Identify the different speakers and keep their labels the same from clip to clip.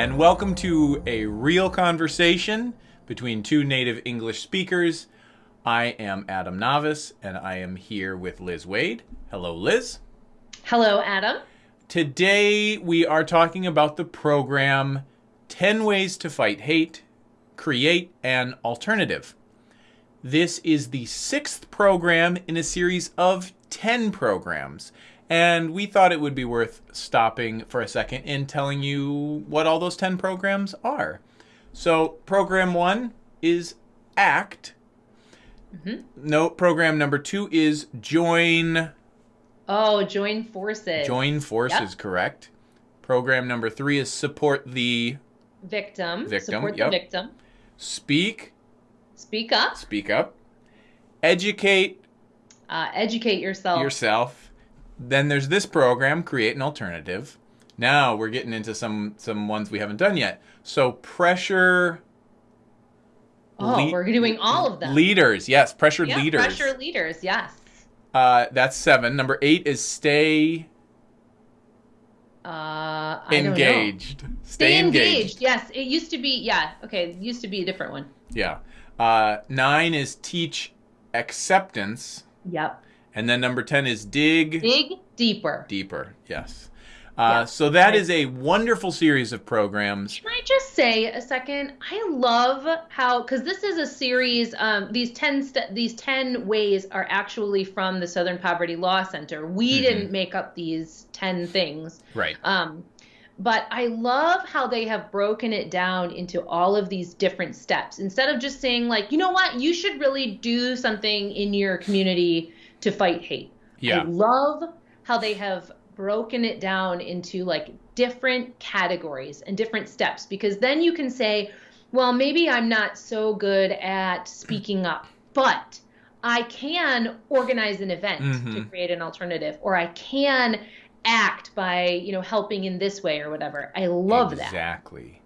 Speaker 1: and welcome to a real conversation between two native English speakers. I am Adam Navis, and I am here with Liz Wade. Hello, Liz.
Speaker 2: Hello, Adam.
Speaker 1: Today we are talking about the program 10 Ways to Fight Hate, Create an Alternative. This is the sixth program in a series of 10 programs. And we thought it would be worth stopping for a second and telling you what all those 10 programs are. So, program one is ACT. Mm-hmm. No, program number two is Join.
Speaker 2: Oh, Join Forces.
Speaker 1: Join Forces, yep. correct. Program number three is Support the
Speaker 2: Victim.
Speaker 1: Victim.
Speaker 2: Support
Speaker 1: yep.
Speaker 2: the victim.
Speaker 1: Speak.
Speaker 2: Speak up.
Speaker 1: Speak up. Educate.
Speaker 2: Uh, educate yourself.
Speaker 1: Yourself then there's this program, create an alternative. Now we're getting into some some ones we haven't done yet. So pressure.
Speaker 2: Oh, le- we're doing all of them.
Speaker 1: Leaders, yes, pressure
Speaker 2: yeah,
Speaker 1: leaders.
Speaker 2: Pressure leaders, yes.
Speaker 1: Uh, that's seven. Number eight is stay.
Speaker 2: Uh,
Speaker 1: engaged.
Speaker 2: Stay, stay engaged. engaged. Yes, it used to be. Yeah, okay, it used to be a different one.
Speaker 1: Yeah. Uh, nine is teach acceptance.
Speaker 2: Yep.
Speaker 1: And then number 10 is dig.
Speaker 2: Dig deeper.
Speaker 1: Deeper, yes. Uh, yeah. So that is a wonderful series of programs.
Speaker 2: Can I just say a second? I love how because this is a series. Um, these ten these ten ways are actually from the Southern Poverty Law Center. We mm-hmm. didn't make up these ten things.
Speaker 1: Right.
Speaker 2: Um, but I love how they have broken it down into all of these different steps instead of just saying like, you know what, you should really do something in your community to fight hate.
Speaker 1: Yeah.
Speaker 2: I love how they have broken it down into like different categories and different steps because then you can say, well, maybe I'm not so good at speaking up, but I can organize an event mm-hmm. to create an alternative or I can act by, you know, helping in this way or whatever. I love
Speaker 1: exactly.
Speaker 2: that.
Speaker 1: Exactly.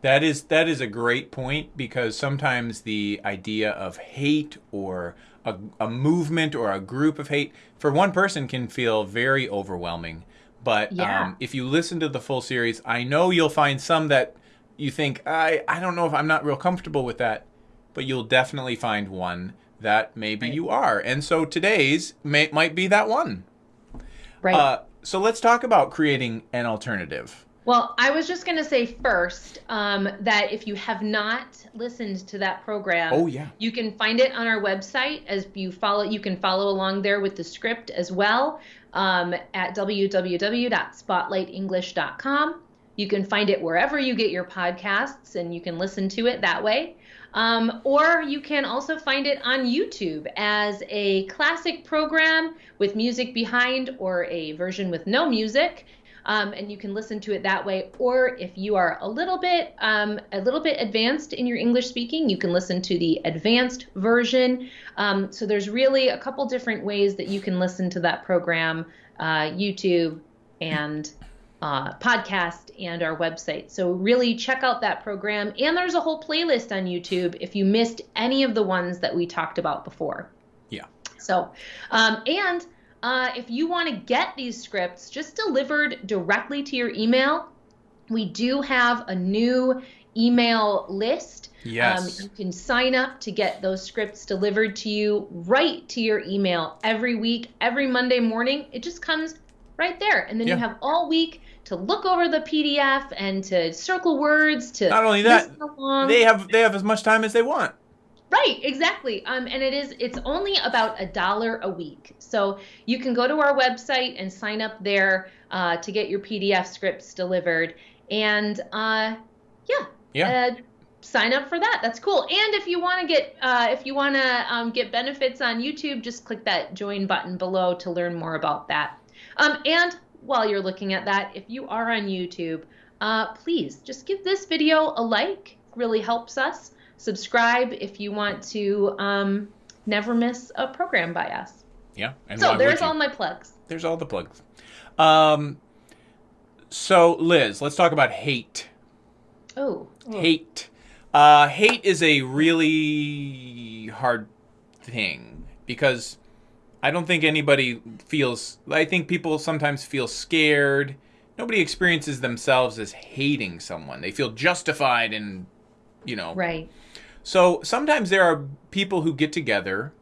Speaker 1: That is that is a great point because sometimes the idea of hate or a, a movement or a group of hate for one person can feel very overwhelming. But yeah. um, if you listen to the full series, I know you'll find some that you think I I don't know if I'm not real comfortable with that, but you'll definitely find one that maybe right. you are. And so today's may, might be that one.
Speaker 2: Right. Uh,
Speaker 1: so let's talk about creating an alternative.
Speaker 2: Well, I was just going to say first um, that if you have not listened to that program,
Speaker 1: oh yeah,
Speaker 2: you can find it on our website. As you follow, you can follow along there with the script as well um, at www.spotlightenglish.com. You can find it wherever you get your podcasts, and you can listen to it that way. Um, or you can also find it on YouTube as a classic program with music behind, or a version with no music um, and you can listen to it that way. Or if you are a little bit um, a little bit advanced in your English speaking, you can listen to the advanced version. Um, so there's really a couple different ways that you can listen to that program, uh, YouTube and uh, podcast and our website. So really check out that program. And there's a whole playlist on YouTube if you missed any of the ones that we talked about before.
Speaker 1: Yeah.
Speaker 2: So, um, and uh, if you want to get these scripts just delivered directly to your email, we do have a new email list.
Speaker 1: Yes.
Speaker 2: Um, you can sign up to get those scripts delivered to you right to your email every week, every Monday morning. It just comes right there. And then yeah. you have all week to look over the PDF and to circle words to
Speaker 1: Not only that, they have they have as much time as they want.
Speaker 2: Right, exactly. Um, and it is it's only about a dollar a week. So you can go to our website and sign up there uh, to get your PDF scripts delivered. And uh, yeah,
Speaker 1: yeah.
Speaker 2: Uh, sign up for that. That's cool. And if you want to get uh, if you want to um, get benefits on YouTube, just click that join button below to learn more about that. Um, and while you're looking at that, if you are on YouTube, uh, please just give this video a like. Really helps us subscribe if you want to um, never miss a program by us.
Speaker 1: Yeah.
Speaker 2: so there's all my plugs.
Speaker 1: There's all the plugs. Um, so Liz, let's talk about hate.
Speaker 2: Oh.
Speaker 1: oh. Hate. Uh, hate is a really hard thing because I don't think anybody feels. I think people sometimes feel scared nobody experiences themselves as hating someone. They feel justified in, you know.
Speaker 2: Right.
Speaker 1: So sometimes there are people who get together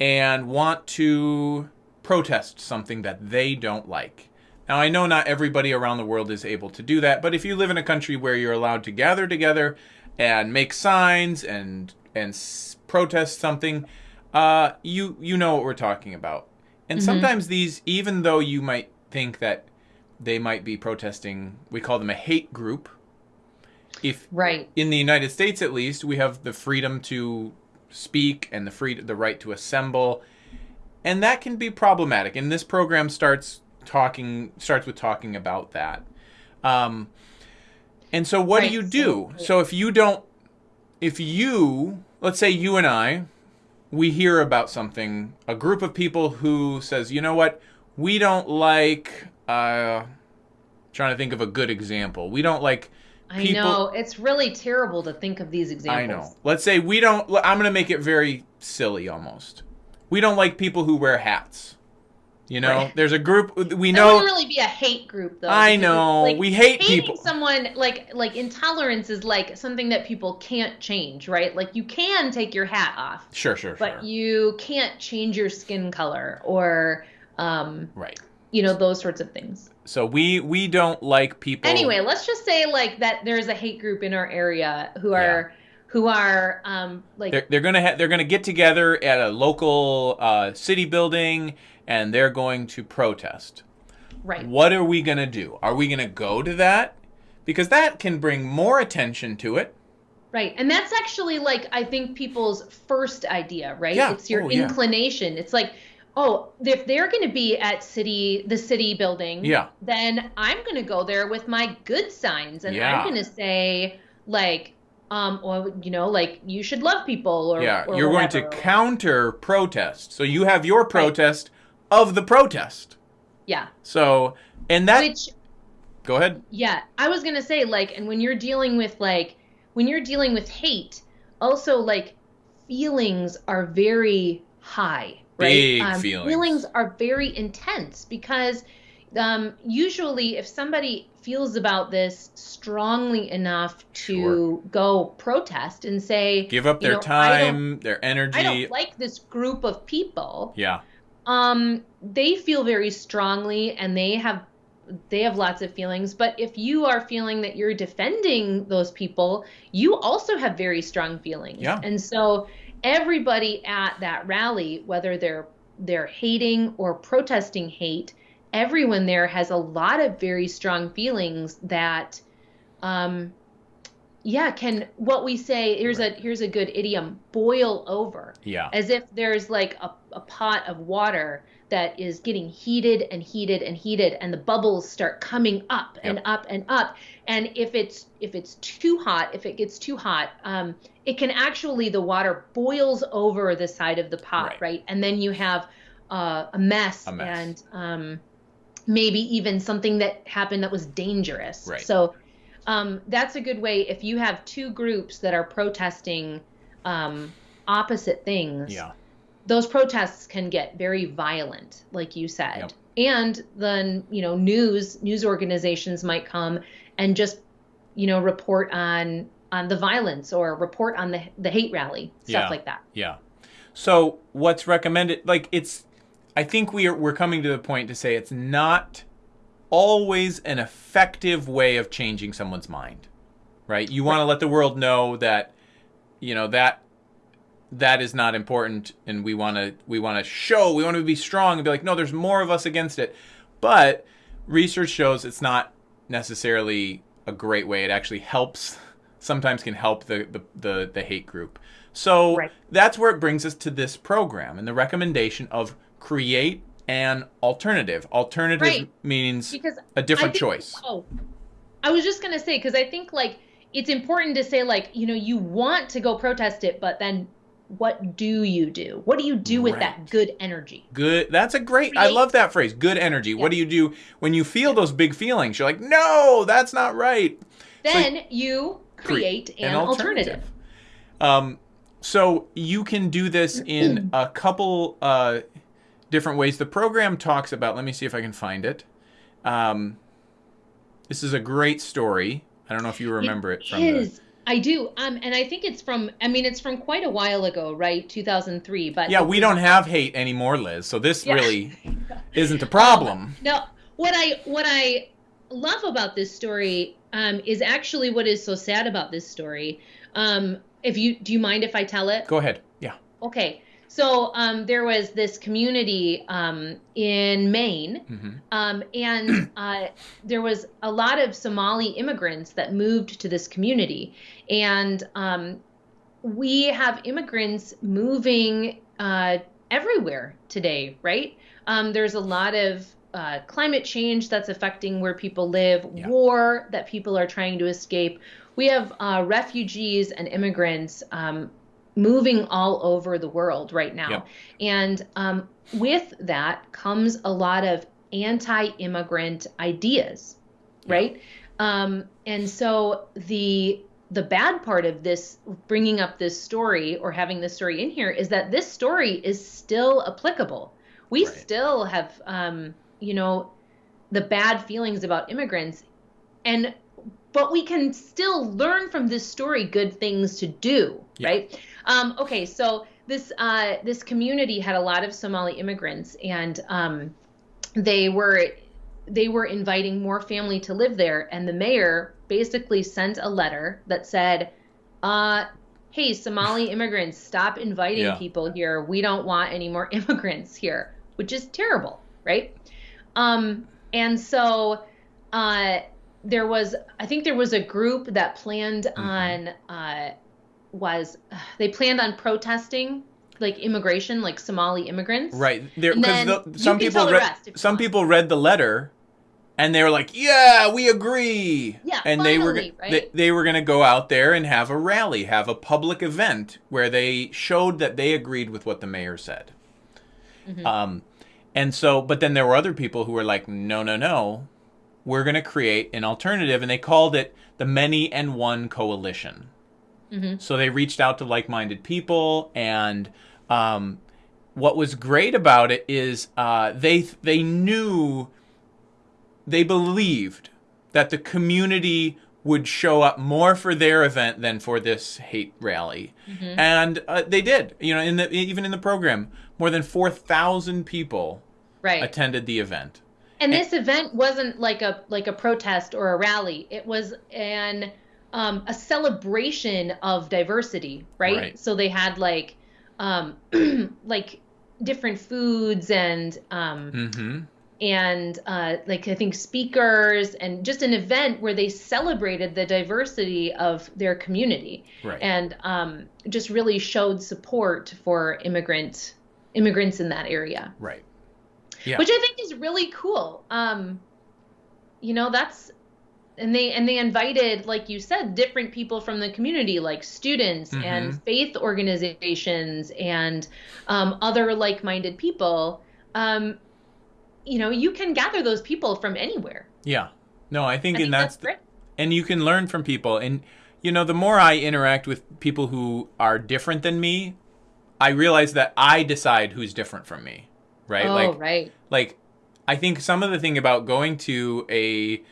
Speaker 1: and want to protest something that they don't like. Now, I know not everybody around the world is able to do that, but if you live in a country where you're allowed to gather together and make signs and and s- protest something, uh, you you know what we're talking about. And sometimes these, even though you might think that they might be protesting, we call them a hate group. If
Speaker 2: Right.
Speaker 1: in the United States, at least, we have the freedom to speak and the free the right to assemble, and that can be problematic. And this program starts talking starts with talking about that. Um, and so, what
Speaker 2: Right,
Speaker 1: do you do? So, if you don't, if you, let's say you and I, we hear about something, a group of people who says, you know what, we don't like. Uh, trying to think of a good example. We don't like
Speaker 2: I
Speaker 1: people-
Speaker 2: know it's really terrible to think of these examples.
Speaker 1: I know. Let's say we don't. I'm going to make it very silly almost. We don't like people who wear hats. You know,
Speaker 2: Right.
Speaker 1: there's a group we
Speaker 2: That
Speaker 1: know.
Speaker 2: wouldn't really be a hate group, though.
Speaker 1: I know.
Speaker 2: like,
Speaker 1: we hate people.
Speaker 2: someone like like intolerance is like something that people can't change, right? Like you can take your hat off,
Speaker 1: Sure, sure,
Speaker 2: but
Speaker 1: sure.
Speaker 2: you can't change your skin color or um,
Speaker 1: right.
Speaker 2: you know those sorts of things.
Speaker 1: So we we don't like people.
Speaker 2: Anyway, let's just say like that there's a hate group in our area who are who are um like
Speaker 1: they're, they're gonna ha- they're gonna get together at a local uh, city building and they're going to protest.
Speaker 2: right.
Speaker 1: What are we gonna do? Are we gonna go to that? Because that can bring more attention to it.
Speaker 2: Right. And that's actually like I think people's first idea, right?
Speaker 1: Yeah.
Speaker 2: It's your
Speaker 1: Oh, yeah.
Speaker 2: inclination. It's like, oh, if they're going to be at city the city building,
Speaker 1: Yeah.
Speaker 2: then I'm going to go there with my good signs and
Speaker 1: Yeah.
Speaker 2: I'm going to say like um or you know, like you should love people or
Speaker 1: Yeah,
Speaker 2: or
Speaker 1: you're going to counter protest. So you have your protest of the protest.
Speaker 2: Yeah.
Speaker 1: So, and that
Speaker 2: Which
Speaker 1: go ahead.
Speaker 2: Yeah, I was gonna say like, and when you're dealing with like, when you're dealing with hate, also like, feelings are very high, right?
Speaker 1: Big
Speaker 2: um,
Speaker 1: feelings.
Speaker 2: Feelings are very intense because um, usually if somebody feels about this strongly enough to
Speaker 1: Sure.
Speaker 2: go protest and say,
Speaker 1: Give up their
Speaker 2: know,
Speaker 1: time, their energy.
Speaker 2: I don't like this group of people
Speaker 1: yeah.
Speaker 2: um they feel very strongly and they have they have lots of feelings but if you are feeling that you're defending those people you also have very strong feelings
Speaker 1: Yeah.
Speaker 2: and so everybody at that rally whether they're they're hating or protesting hate everyone there has a lot of very strong feelings that um yeah can what we say here's a here's a good idiom boil over
Speaker 1: Yeah.
Speaker 2: as if there's like a, a pot of water that is getting heated and heated and heated and the bubbles start coming up and up and up and if it's if it's too hot if it gets too hot um, it can actually the water boils over the side of the pot
Speaker 1: Right.
Speaker 2: right, and then you have uh, a mess,
Speaker 1: A mess.
Speaker 2: and um, maybe even something that happened that was dangerous
Speaker 1: Right.
Speaker 2: so um, that's a good way if you have two groups that are protesting um, opposite things
Speaker 1: Yeah.
Speaker 2: those protests can get very violent like you said
Speaker 1: Yep.
Speaker 2: and then you know news news organizations might come and just you know report on on the violence or report on the the hate rally stuff
Speaker 1: Yeah.
Speaker 2: like that
Speaker 1: Yeah. So what's recommended? Like it's, I think we are we're coming to the point to say it's not always an effective way of changing someone's mind, right? You want to let the world know that, you know that that is not important, and we want to we want to show we want to be strong and be like, no, there's more of us against it, but research shows it's not necessarily a great way. It actually helps. Sometimes can help the the the, the hate group. So
Speaker 2: Right.
Speaker 1: that's where it brings us to this program and the recommendation of create an alternative. Alternative
Speaker 2: Right.
Speaker 1: means
Speaker 2: because
Speaker 1: a different
Speaker 2: think-
Speaker 1: choice.
Speaker 2: Oh, I was just gonna say because I think like it's important to say like you know you want to go protest it, but then what do you do? What do you do with
Speaker 1: Right.
Speaker 2: that good energy?
Speaker 1: Good. That's a great. I love that phrase. Good energy. What do you do when you feel those big feelings? You're like, no, that's not right.
Speaker 2: Then you create an, alternative.
Speaker 1: Um, so you can do this in a couple uh, different ways. The program talks about. Let me see if I can find it. Um, This is a great story. I don't know if you remember it, from
Speaker 2: is. The... I do. Um, and I think it's from. I mean, it's from quite a while ago, right? 2003. But
Speaker 1: yeah, we don't have hate anymore, Liz. So this yeah. really isn't a problem. Um,
Speaker 2: no, what I what I love about this story um, is actually what is so sad about this story. Um, if you do you mind if I tell it?
Speaker 1: Go ahead. Yeah.
Speaker 2: Okay. So um, there was this community um, in Maine, mm-hmm. um, and uh, there was a lot of Somali immigrants that moved to this community, and um, we have immigrants moving uh, everywhere today, right? Um, there's a lot of uh, climate change that's affecting where people live, yeah. war that people are trying to escape. We have uh, refugees and immigrants um, moving all over the world right now. Yep. And um, with that comes a lot of anti immigrant ideas, right? Um, and so the the bad part of this bringing up this story or having this story in here is that this story is still applicable. We right. still have, um, you know, the bad feelings about immigrants, and but we can still learn from this story good things to do, yeah. right? Um, okay, so this uh, this community had a lot of Somali immigrants, and um, they were they were inviting more family to live there, and the mayor basically sent a letter that said, uh, "Hey, Somali immigrants, stop inviting yeah. people here. We don't want any more immigrants here," which is terrible, right? Um, and so. Uh, there was I think there was a group that planned mm-hmm. on uh, was they planned on protesting like immigration, like Somali immigrants.
Speaker 1: Right. There because some people read some people read the letter and they were like, "Yeah, we agree."
Speaker 2: Yeah,
Speaker 1: and
Speaker 2: finally,
Speaker 1: they were
Speaker 2: right?
Speaker 1: they, they were going to go out there and have a rally, have a public event where they showed that they agreed with what the mayor said. Mm-hmm. Um, and so, but then there were other people who were like, "No, no, no, we're going to create an alternative," and they called it the Many and One Coalition. Mm-hmm. So they reached out to like-minded people, and um, what was great about it is uh, they they knew, they believed that the community would show up more for their event than for this hate rally, mm-hmm. and uh, they did. You know, in the even in the program, more than four thousand people
Speaker 2: right.
Speaker 1: attended the event.
Speaker 2: And, and this event wasn't like a like a protest or a rally. It was an um, a celebration of diversity, right? right. So they had like um, like different foods and um, mm-hmm. and uh, like I think speakers and just an event where they celebrated the diversity of their community
Speaker 1: right.
Speaker 2: and um, just really showed support for immigrant immigrants in that area.
Speaker 1: Right.
Speaker 2: Yeah. Which I think is really cool. Um, you know, that's and they and they invited like you said different people from the community like students mm-hmm. and faith organizations and um, other like-minded people. Um, you know you can gather those people from anywhere.
Speaker 1: Yeah. No i think, I and that's, that's and you can learn from people. And you know the more i interact with people who are different than me i realize that i decide who's different from me right?
Speaker 2: Oh,
Speaker 1: like
Speaker 2: right.
Speaker 1: like i think some of the thing about going to a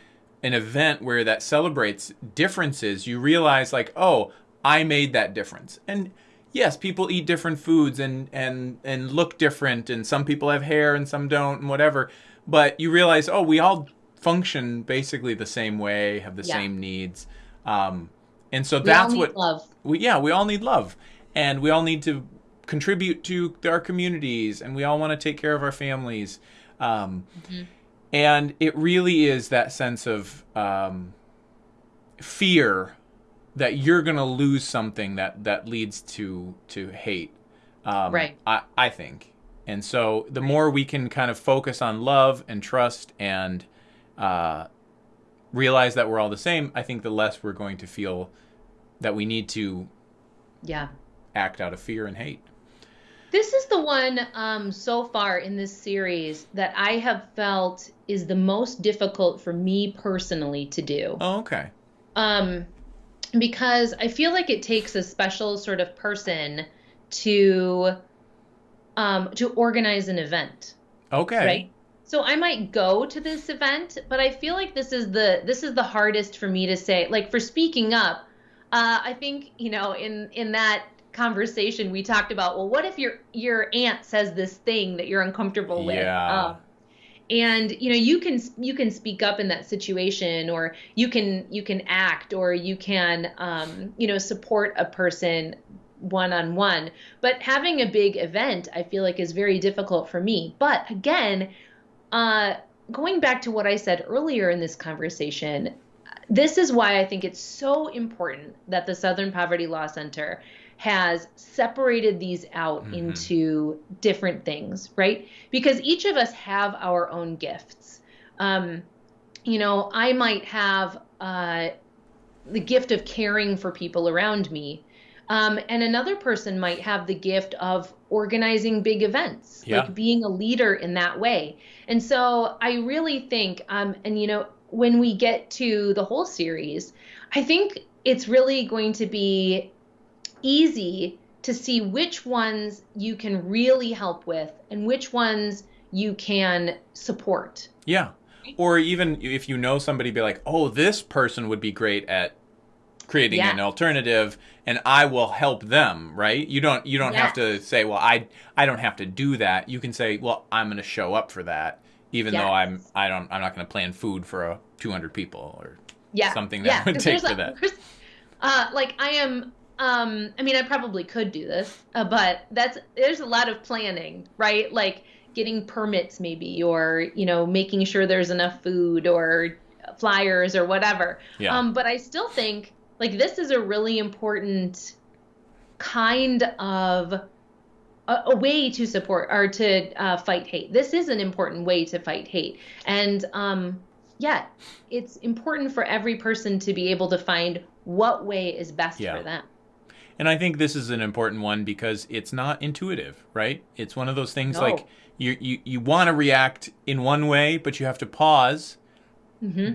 Speaker 1: an event where that celebrates differences, you realize like, oh, I made that difference. And yes, people eat different foods and and and look different and some people have hair and some don't and whatever. But you realize, oh, we all function basically the same way, have the yeah. same needs. Um, and so
Speaker 2: we
Speaker 1: that's what
Speaker 2: love.
Speaker 1: We yeah, we all need love. And we all need to contribute to our communities and we all want to take care of our families. Um, mm-hmm and it really is that sense of um, fear that you're going to lose something that that leads to to hate.
Speaker 2: Um, right.
Speaker 1: I, I think. And so the more we can kind of focus on love and trust and uh, realize that we're all the same i think the less we're going to feel that we need to
Speaker 2: yeah.
Speaker 1: act out of fear and hate.
Speaker 2: This is the one um, so far in this series that I have felt is the most difficult for me personally to do.
Speaker 1: Oh, okay.
Speaker 2: Um, because I feel like it takes a special sort of person to um, to organize an event.
Speaker 1: Okay.
Speaker 2: Right. so I might go to this event, but I feel like this is the this is the hardest for me to say. Like for speaking up, uh, I think you know in in that conversation we talked about well what if your your aunt says this thing that you're uncomfortable with
Speaker 1: Yeah.
Speaker 2: um, and you know you can you can speak up in that situation or you can you can act or you can um, you know support a person one on one but having a big event i feel like is very difficult for me. But again uh, going back to what i said earlier in this conversation this is why I think it's so important that the Southern Poverty Law Center has separated these out
Speaker 1: Mhm.
Speaker 2: into different things, right? Because each of us have our own gifts. Um, you know, I might have uh, the gift of caring for people around me. Um, and another person might have the gift of organizing big events,
Speaker 1: Yeah.
Speaker 2: like being a leader in that way. And so I really think, um, and you know, when we get to the whole series, I think it's really going to be easy to see which ones you can really help with and which ones you can support.
Speaker 1: Yeah. Or even if you know somebody, be like, oh, this person would be great at creating
Speaker 2: Yeah.
Speaker 1: an alternative, and I will help them. Right? You don't you don't have to say, well, I I don't have to do that. You can say, well, I'm going to show up for that, even though I'm I don't I'm not going to plan food for uh, 200 people or
Speaker 2: yeah
Speaker 1: something that
Speaker 2: yeah,
Speaker 1: would take for
Speaker 2: a-
Speaker 1: that.
Speaker 2: uh like i am um i mean i probably could do this uh, but that's there's a lot of planning right like getting permits maybe or you know making sure there's enough food or flyers or whatever
Speaker 1: Yeah.
Speaker 2: um but i still think like this is a really important kind of a, a way to support or to uh, fight hate. This is an important way to fight hate, and um, yeah, it's important for every person to be able to find what way is best
Speaker 1: Yeah.
Speaker 2: for them.
Speaker 1: And I think this is an important one because it's not intuitive, right? It's one of those things
Speaker 2: No.
Speaker 1: like you you, you want to react in one way, but you have to pause,
Speaker 2: hmm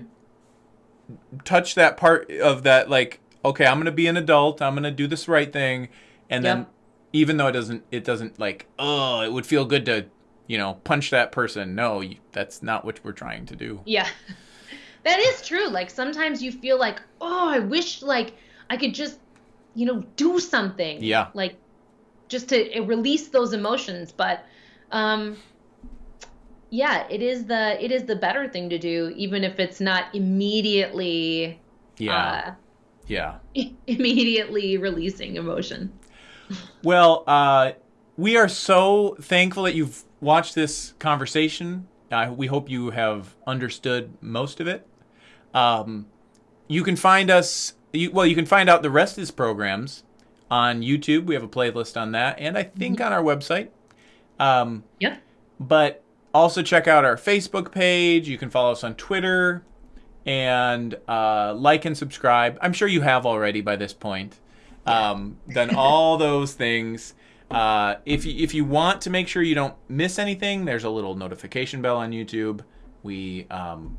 Speaker 1: touch that part of that like, okay, I'm going to be an adult, I'm going to do this right thing, and then even though it doesn't it doesn't like, oh, it would feel good to, you know, punch that person. No, that's not what we're trying to do.
Speaker 2: Yeah, that is true. Like sometimes you feel like, oh, I wish like I could just, you know, do something.
Speaker 1: Yeah.
Speaker 2: Like just to release those emotions, but um yeah, it is the it is the better thing to do even if it's not immediately
Speaker 1: Yeah. yeah.
Speaker 2: uh immediately releasing emotion.
Speaker 1: Well, uh, we are so thankful that you've watched this conversation. Uh, we hope you have understood most of it. Um, you can find us, you, well, you can find out the rest of his programs on YouTube. We have a playlist on that, and I think on our website. Um,
Speaker 2: Yep.
Speaker 1: but also check out our Facebook page. You can follow us on Twitter and uh, like and subscribe. I'm sure you have already by this point. Um, done all those things. Uh, if you, if you want to make sure you don't miss anything, there's a little notification bell on YouTube. We um,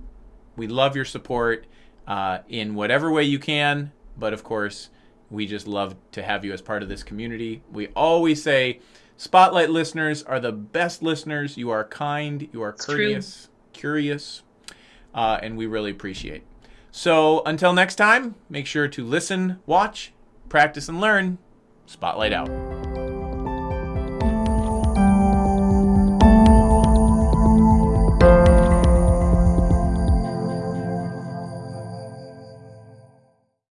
Speaker 1: we love your support uh, in whatever way you can, but of course, we just love to have you as part of this community. We always say, Spotlight listeners are the best listeners. You are kind, you are courteous, curious, uh, and we really appreciate. So until next time, make sure to listen, watch, practice, and learn. Spotlight out.